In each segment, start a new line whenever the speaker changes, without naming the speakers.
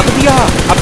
अब
दिया अब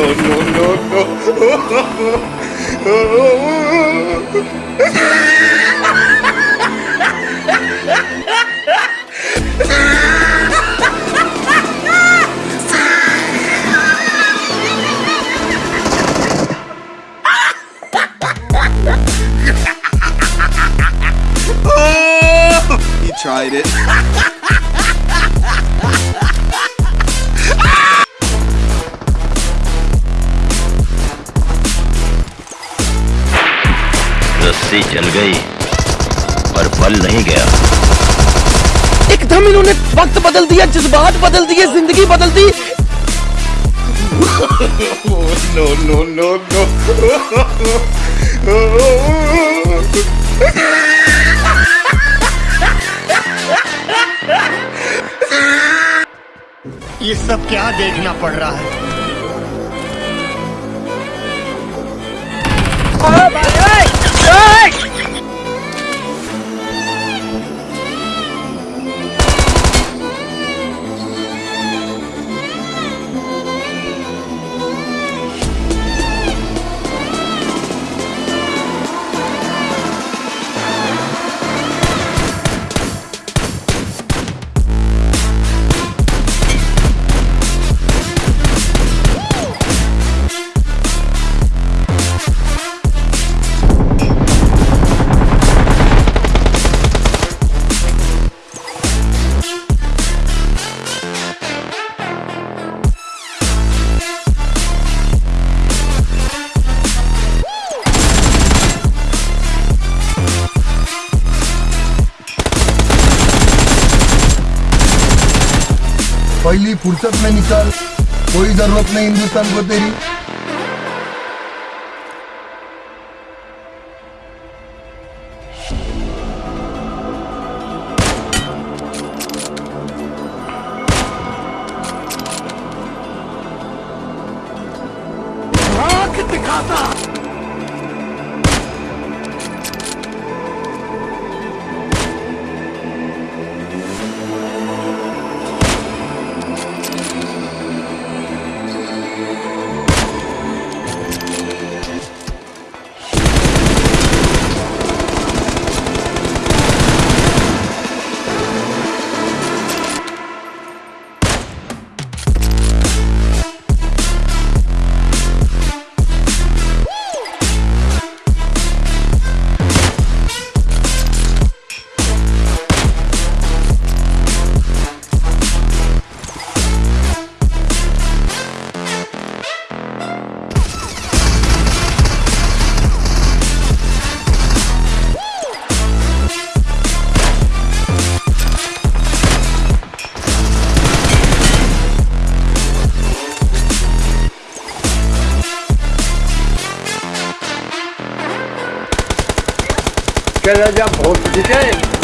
no,
no, no, no. he tried it.
रस्सी चल गई पर फल नहीं गया
एकदम इन्होंने वक्त बदल दिया जज्बात बदल दिए जिंदगी बदल दी
नो नो नो नो
ये सब क्या देखना पड़ रहा है Oh, भाई।
पहिली फुर्सत नाही निकल कोई जरूरत नाही हिंदुस्तान को तेरी
跟人家跑出去见。